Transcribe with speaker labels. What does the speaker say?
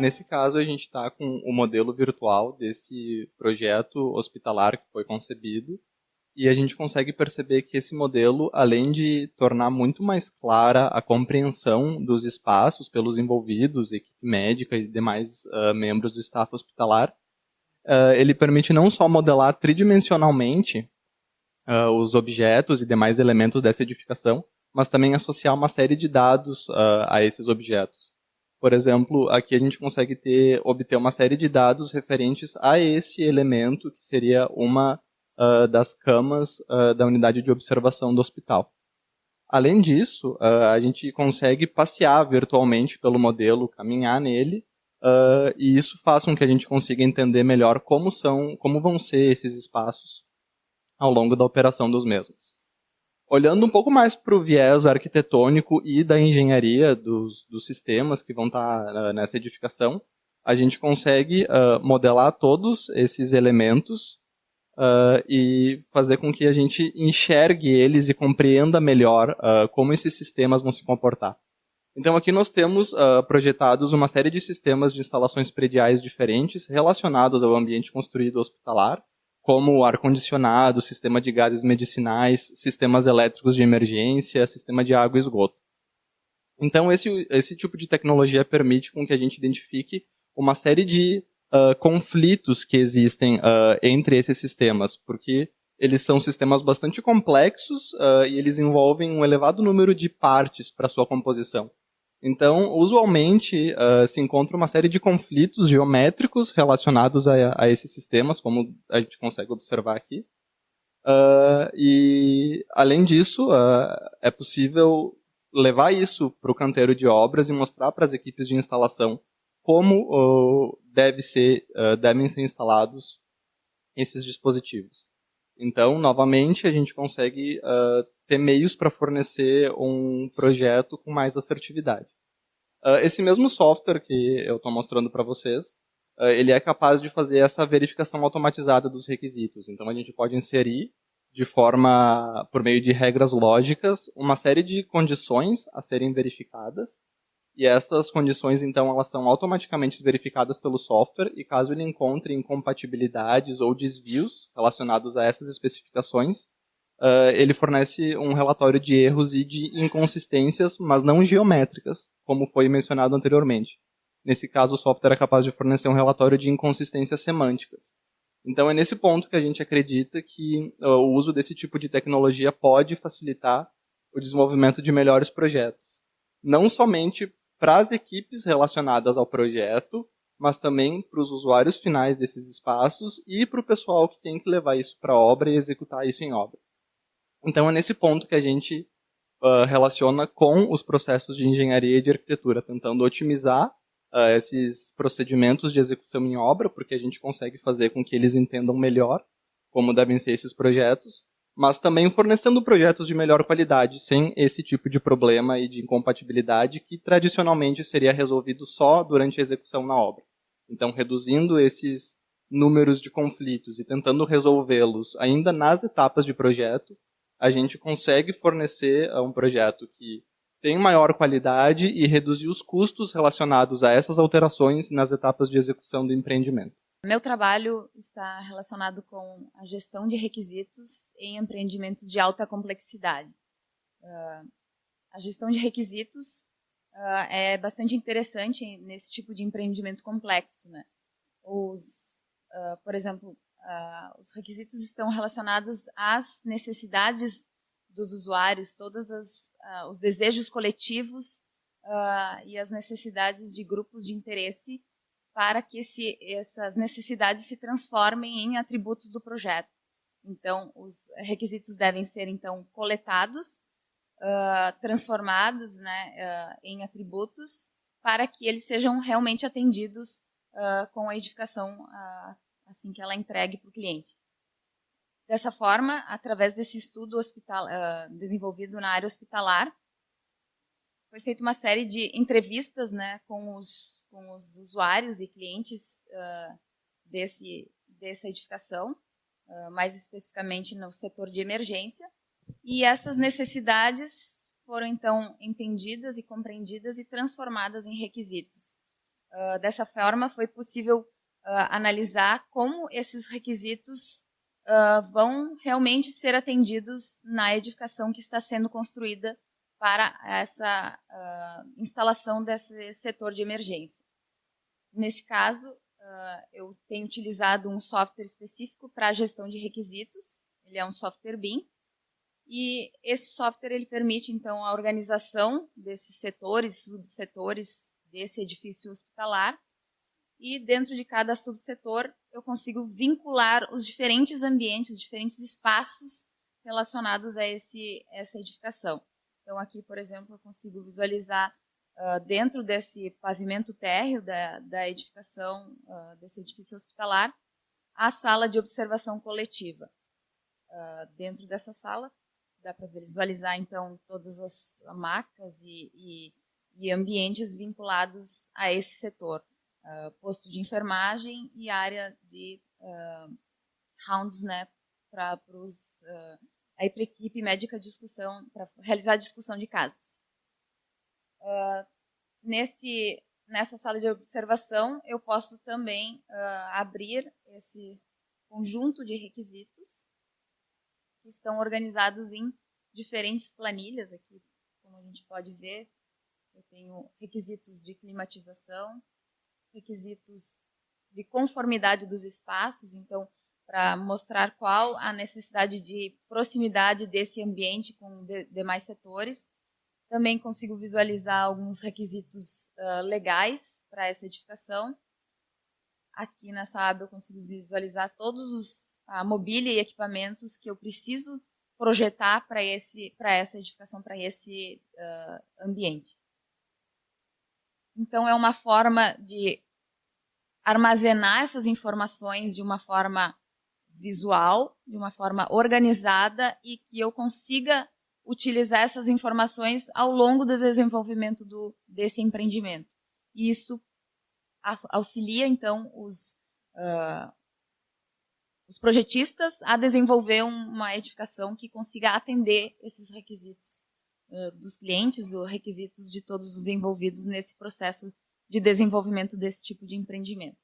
Speaker 1: Nesse caso, a gente está com o modelo virtual desse projeto hospitalar que foi concebido, e a gente consegue perceber que esse modelo, além de tornar muito mais clara a compreensão dos espaços pelos envolvidos, equipe médica e demais uh, membros do staff hospitalar, uh, ele permite não só modelar tridimensionalmente uh, os objetos e demais elementos dessa edificação, mas também associar uma série de dados a esses objetos. Por exemplo, aqui a gente consegue ter, obter uma série de dados referentes a esse elemento, que seria uma uh, das camas uh, da unidade de observação do hospital. Além disso, uh, a gente consegue passear virtualmente pelo modelo, caminhar nele, e isso faz com que a gente consiga entender melhor como são, como vão ser esses espaços ao longo da operação dos mesmos. Olhando um pouco mais para o viés arquitetônico e da engenharia dos, dos sistemas que vão estar tá, nessa edificação, a gente consegue modelar todos esses elementos uh, e fazer com que a gente enxergue eles e compreenda melhor uh, como esses sistemas vão se comportar. Então aqui nós temos uh, projetados uma série de sistemas de instalações prediais diferentes relacionados ao ambiente construído hospitalar, como ar-condicionado, sistema de gases medicinais, sistemas elétricos de emergência, sistema de água e esgoto. Então esse, esse tipo de tecnologia permite com que a gente identifique uma série de uh, conflitos que existem uh, entre esses sistemas, porque eles são sistemas bastante complexos uh, e eles envolvem um elevado número de partes para sua composição. Então, usualmente, se encontra uma série de conflitos geométricos relacionados a, a, esses sistemas, como a gente consegue observar aqui. e, além disso, é possível levar isso para o canteiro de obras e mostrar para as equipes de instalação como uh, deve ser, uh, devem ser instalados esses dispositivos. Então, novamente, a gente consegue uh, ter meios para fornecer um projeto com mais assertividade. esse mesmo software que eu estou mostrando para vocês, ele é capaz de fazer essa verificação automatizada dos requisitos. Então, a gente pode inserir de forma, por meio de regras lógicas, uma série de condições a serem verificadas e essas condições, então, elas são automaticamente verificadas pelo software e caso ele encontre incompatibilidades ou desvios relacionados a essas especificações, uh, ele fornece um relatório de erros e de inconsistências, mas não geométricas, como foi mencionado anteriormente. Nesse caso, o software é capaz de fornecer um relatório de inconsistências semânticas. Então, é nesse ponto que a gente acredita que uh, o uso desse tipo de tecnologia pode facilitar o desenvolvimento de melhores projetos. Não somente para as equipes relacionadas ao projeto, mas também para os usuários finais desses espaços e para o pessoal que tem que levar isso para obra e executar isso em obra. Então é nesse ponto que a gente uh, relaciona com os processos de engenharia e de arquitetura, tentando otimizar uh, esses procedimentos de execução em obra, porque a gente consegue fazer com que eles entendam melhor como devem ser esses projetos, mas também fornecendo projetos de melhor qualidade, sem esse tipo de problema e de incompatibilidade que tradicionalmente seria resolvido só durante a execução na obra. Então, reduzindo esses números de conflitos e tentando resolvê-los ainda nas etapas de projeto, a gente consegue fornecer eh, um projeto que tem maior qualidade e reduzir os custos relacionados a essas alterações nas etapas de execução do empreendimento.
Speaker 2: Meu trabalho está relacionado com a gestão de requisitos em empreendimentos de alta complexidade. Uh, a gestão de requisitos uh, é bastante interessante nesse tipo de empreendimento complexo. Né? Os, uh, por exemplo, os requisitos estão relacionados às necessidades dos usuários, todos os desejos coletivos e as necessidades de grupos de interesse para que esse, essas necessidades se transformem em atributos do projeto. Então, os requisitos devem ser, então, coletados, uh, transformados né, uh, em atributos, para que eles sejam realmente atendidos uh, com a edificação assim que ela entregue para o cliente. Dessa forma, através desse estudo hospital, desenvolvido na área hospitalar, foi feita uma série de entrevistas né, com, os, com os usuários e clientes uh, desse, dessa edificação, uh, mais especificamente no setor de emergência, e essas necessidades foram então entendidas e compreendidas e transformadas em requisitos. Uh, dessa forma, foi possível uh, analisar como esses requisitos uh, vão realmente ser atendidos na edificação que está sendo construída para essa instalação desse setor de emergência. Nesse caso, eu tenho utilizado um software específico para a gestão de requisitos, ele é um software BIM, e esse software ele permite então a organização desses setores, subsetores desse edifício hospitalar. E dentro de cada subsetor eu consigo vincular os diferentes ambientes, os diferentes espaços relacionados a esse essa edificação. Então aqui, por exemplo, eu consigo visualizar uh, dentro desse pavimento térreo da, da edificação uh, desse edifício hospitalar a sala de observação coletiva. Uh, dentro dessa sala dá para visualizar então todas as macas e, e, e, ambientes vinculados a esse setor, uh, posto de enfermagem e área de uh, rounds, né, para uh, a equipe médica de discussão para realizar a discussão de casos. Uh, nesse nessa sala de observação eu posso também abrir esse conjunto de requisitos que estão organizados em diferentes planilhas aqui, como a gente pode ver. Eu tenho requisitos de climatização, requisitos de conformidade dos espaços, então, para mostrar qual a necessidade de proximidade desse ambiente com de, demais setores. Também consigo visualizar alguns requisitos uh, legais para essa edificação. Aqui nessa aba eu consigo visualizar todos os a mobília e equipamentos que eu preciso projetar para esse para essa edificação para esse uh, ambiente então é uma forma de armazenar essas informações de uma forma visual de uma forma organizada e que eu consiga utilizar essas informações ao longo do desenvolvimento do, desse empreendimento. E isso auxilia então os uh, os projetistas a desenvolver uma edificação que consiga atender esses requisitos dos clientes, ou requisitos de todos os envolvidos nesse processo de desenvolvimento desse tipo de empreendimento.